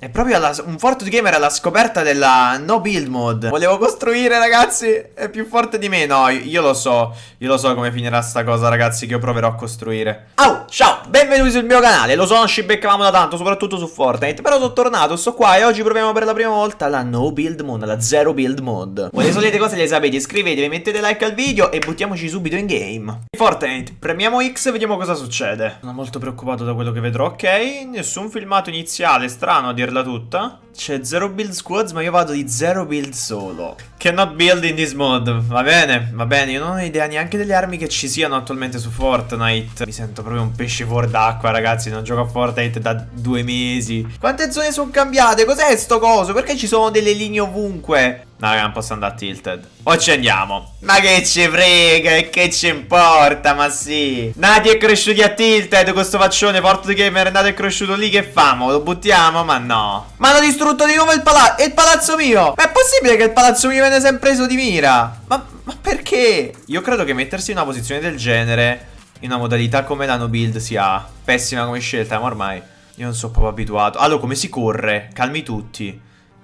È proprio alla, un Fortnite Gamer alla scoperta della no build mod Volevo costruire ragazzi È più forte di me. No io lo so Io lo so come finirà sta cosa ragazzi Che io proverò a costruire. Oh ciao Benvenuti sul mio canale. Lo so non ci beccavamo da tanto Soprattutto su Fortnite Però sono tornato Sto qua E oggi proviamo per la prima volta La no build mod La zero build mod Voi le solite cose le sapete Iscrivetevi Mettete like al video E buttiamoci subito in game. Fortnite Premiamo X e vediamo cosa succede. Sono molto preoccupato da quello che vedrò Ok? Nessun filmato iniziale Strano a dire dirla tutta. C'è zero build squads, ma io vado di zero build solo. Cannot build in this mod. Va bene, va bene. Io non ho idea neanche delle armi che ci siano attualmente su Fortnite. Mi sento proprio un pesce fuori d'acqua, ragazzi. Non gioco a Fortnite da due mesi. Quante zone sono cambiate? Cos'è sto coso? Perché ci sono delle linee ovunque? No, non posso andare a tilted. O ci andiamo. Ma che ci frega e che ci importa, ma sì. Nati è cresciuti a tilted, questo faccione porto di gamer è nato e cresciuto lì, che famo? Lo buttiamo? Ma no. Ma hanno distrutto di nuovo il palazzo. il palazzo mio. Ma è possibile che il palazzo mio viene sempre preso di mira? Ma, ma perché? Io credo che mettersi in una posizione del genere, in una modalità come la no build, sia pessima come scelta, ma ormai io non sono proprio abituato. Allora, come si corre? Calmi tutti.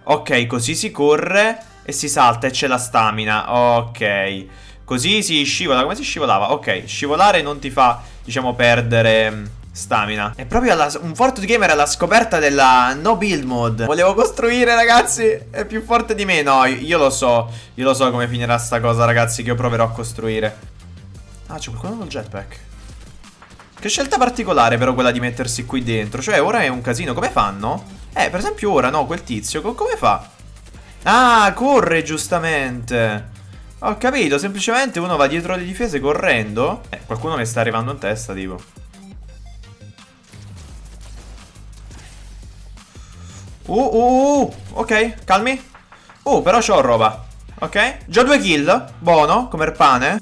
Ok, così si corre e si salta e c'è la stamina. Ok. Così si scivola. Come si scivolava? Ok, scivolare non ti fa, diciamo, perdere mm, stamina. È proprio alla, un Fortnite Gamer alla scoperta della no build mod. Volevo costruire, ragazzi. È più forte di me. No, io lo so. Io lo so come finirà sta cosa, ragazzi, che io proverò a costruire. Ah, c'è qualcuno col jetpack. Che scelta particolare però quella di mettersi qui dentro. Cioè, ora è un casino. Come fanno? Eh, per esempio ora, no, quel tizio, come fa? Ah, corre giustamente. Ho capito, semplicemente uno va dietro le difese correndo. Eh, qualcuno mi sta arrivando in testa, tipo. Uh, uh, uh, uh, ok, calmi. Uh, però c'ho roba. Ok, già due kill. Buono, come il pane.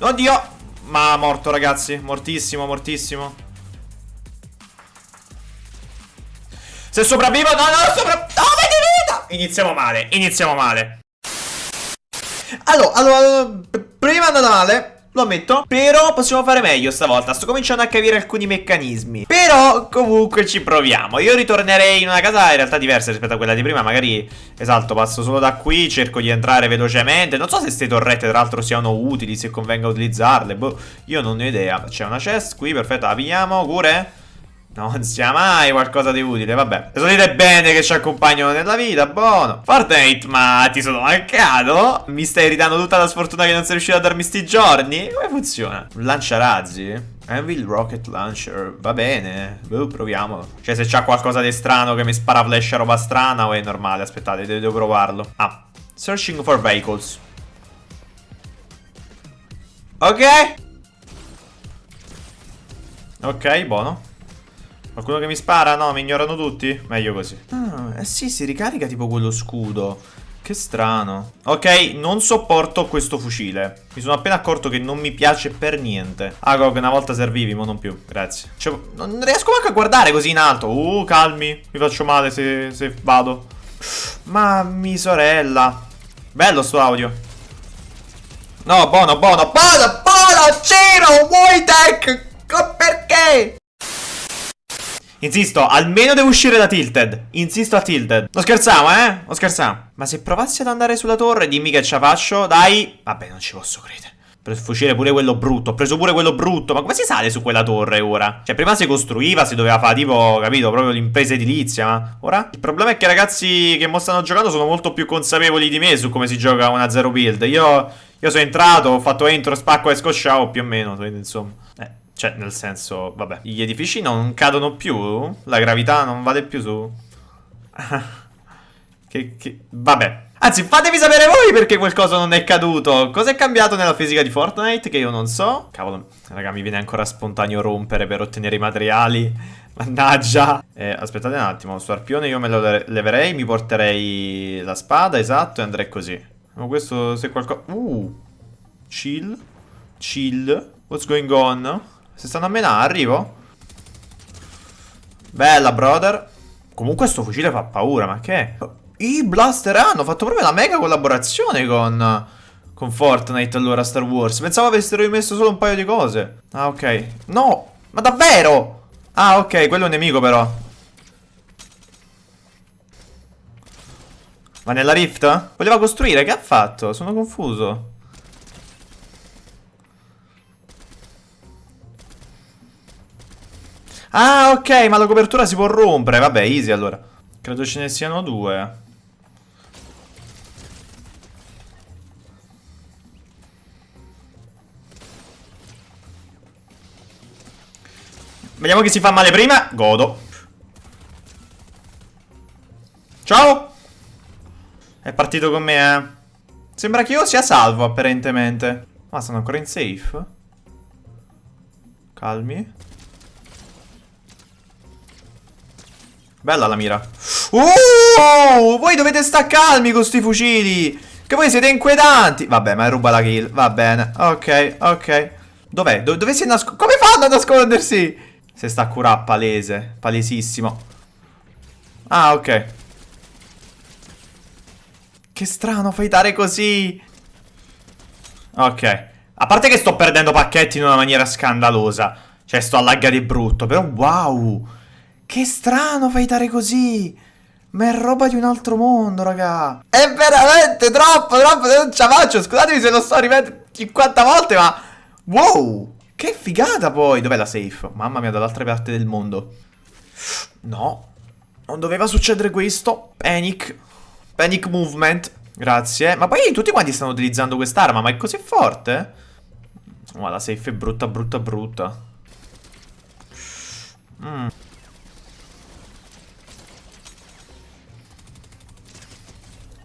Oddio. Ma morto, ragazzi. Mortissimo, mortissimo. Se sopravvivo, no, no, sopravvivo. Iniziamo male, iniziamo male. Allora, allora, prima andata male. Lo ammetto Però possiamo fare meglio stavolta. Sto cominciando a capire alcuni meccanismi. Però comunque ci proviamo. Io ritornerei in una casa in realtà diversa rispetto a quella di prima. Magari, esatto, passo solo da qui Cerco di entrare velocemente. Non so se queste torrette tra l'altro siano utili Se convenga utilizzarle. Boh, io non ne ho idea. C'è una chest qui, perfetto, la pigliamo Cure non sia mai qualcosa di utile, vabbè. Sapete bene che ci accompagnano nella vita, buono. Fortnite, ma ti sono mancato? Mi stai ridando tutta la sfortuna che non sei riuscito a darmi sti giorni? Come funziona? Un lanciarazzi? Anvil Rocket Launcher, va bene, boh, proviamolo. Cioè, se c'ha qualcosa di strano che mi spara flash roba strana o è normale? Aspettate, devo provarlo. Ah, searching for vehicles. Ok. Ok, buono. Qualcuno che mi spara? No, mi ignorano tutti? Meglio così. Ah, eh sì, si ricarica tipo quello scudo. Che strano. Ok, non sopporto questo fucile. Mi sono appena accorto che non mi piace per niente. Ah, che una volta servivi, ma non più. Grazie. Cioè, non riesco manco a guardare così in alto. Uh, calmi. Mi faccio male se, se vado. Mammi sorella. Bello sto audio. No, buono, buono, buono, buono, Ciro, vuoi tech? Perché? Insisto, almeno devo uscire da Tilted. Insisto a Tilted. Non scherziamo, eh? Non scherziamo. Ma se provassi ad andare sulla torre, dimmi che ce la faccio. Dai. Vabbè, non ci posso credere. Per fucile pure quello brutto. Ho preso pure quello brutto. Ma come si sale su quella torre ora? Cioè, prima si costruiva, si doveva fare tipo, capito, proprio l'impresa edilizia. Ma ora? Il problema è che i ragazzi che mo stanno giocando sono molto più consapevoli di me su come si gioca una zero build. Io, io sono entrato, ho fatto entro, spacco e scosciavo più o meno. Insomma. Eh. Cioè, nel senso, vabbè. Gli edifici non cadono più? La gravità non vale più su? che, che... Vabbè. Anzi, fatemi sapere voi perché qualcosa non è caduto. Cosa è cambiato nella fisica di Fortnite che io non so? Cavolo, raga, mi viene ancora spontaneo rompere per ottenere i materiali. Mannaggia. Eh, aspettate un attimo, sto arpione io me lo leverei, mi porterei la spada, esatto, e andrei così. Ma questo se qualcosa... Uh, chill, chill, what's going on? Se stanno a menare, arrivo. Bella, brother. Comunque sto fucile fa paura, ma che... I blaster hanno fatto proprio la mega collaborazione con... Con Fortnite allora, Star Wars. Pensavo avessero rimesso solo un paio di cose. Ah, ok. No! Ma davvero? Ah, ok, quello è un nemico però. Ma nella rift? Voleva costruire, che ha fatto? Sono confuso. Ah, ok, ma la copertura si può rompere. Vabbè, easy allora. Credo ce ne siano due. Vediamo chi si fa male prima. Godo. Ciao. È partito con me, eh. Sembra che io sia salvo, apparentemente. Ma sono ancora in safe? Calmi. Bella la mira. Uh, voi dovete stare calmi con sti fucili. Che voi siete inquietanti. Vabbè, ma ruba la kill. Va bene. Ok, ok. Dov'è? Do dove si nasconde? Come fanno a nascondersi? Se sta a curare palese. Palesissimo. Ah, ok. Che strano fightare così. Ok. A parte che sto perdendo pacchetti in una maniera scandalosa. Cioè, sto a laggare di brutto. Però, wow. Che strano fightare così. Ma è roba di un altro mondo, raga. È veramente troppo, troppo. Non ce la faccio. Scusatemi se lo sto ripeto 50 volte, ma... Wow. Che figata poi. Dov'è la safe? Mamma mia, dall'altra parte del mondo. No. Non doveva succedere questo. Panic. Panic movement. Grazie. Ma poi tutti quanti stanno utilizzando quest'arma, ma è così forte? Ma la safe è brutta, brutta, brutta. Mmm.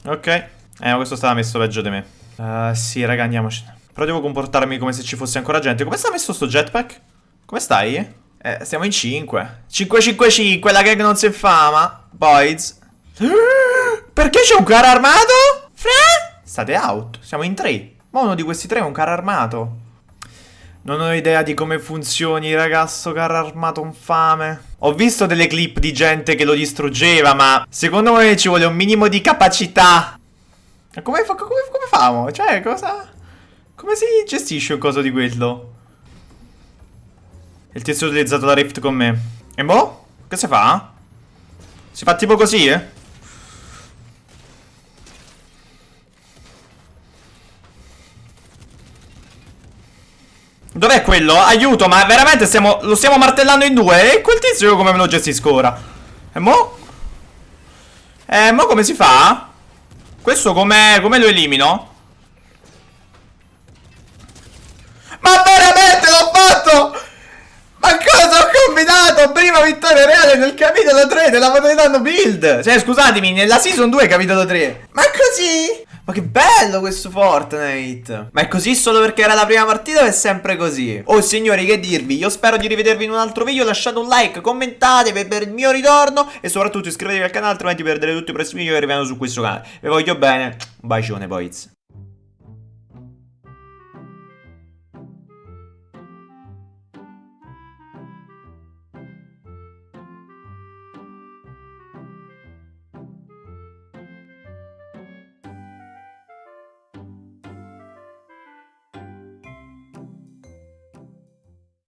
Ok. Eh, ma questo stava messo peggio di me. Uh, sì, raga, andiamocene. Però devo comportarmi come se ci fosse ancora gente. Come sta messo sto jetpack? Come stai? Eh, siamo in 5. 5-5-5, la gag non si infama. Boys. Perché c'è un carro armato? Fra? State out. Siamo in 3. Ma uno di questi tre è un carro armato. Non ho idea di come funzioni, ragazzo carro armato infame. Ho visto delle clip di gente che lo distruggeva, ma secondo me ci vuole un minimo di capacità. Come, fa, come, come famo? Cioè, cosa... Come si gestisce un coso di quello? Il tizio ha utilizzato la rift con me. E boh? Che si fa? Si fa tipo così, eh? Dov'è quello? Aiuto, ma veramente stiamo, lo stiamo martellando in due? E quel tizio come me lo gestisco ora? E mo? E mo come si fa? Questo come, come lo elimino? Ma veramente l'ho fatto! Ma cosa ho combinato? Prima vittoria reale nel capitolo 3 della Madonna Build! Cioè, scusatemi, nella season 2 capitolo 3. Ma così? Ma che bello questo Fortnite Ma è così solo perché era la prima partita o è sempre così? Oh signori che dirvi Io spero di rivedervi in un altro video Lasciate un like, commentate per il mio ritorno E soprattutto iscrivetevi al canale Altrimenti perderete tutti i prossimi video che arrivano su questo canale Vi voglio bene Un bacione boys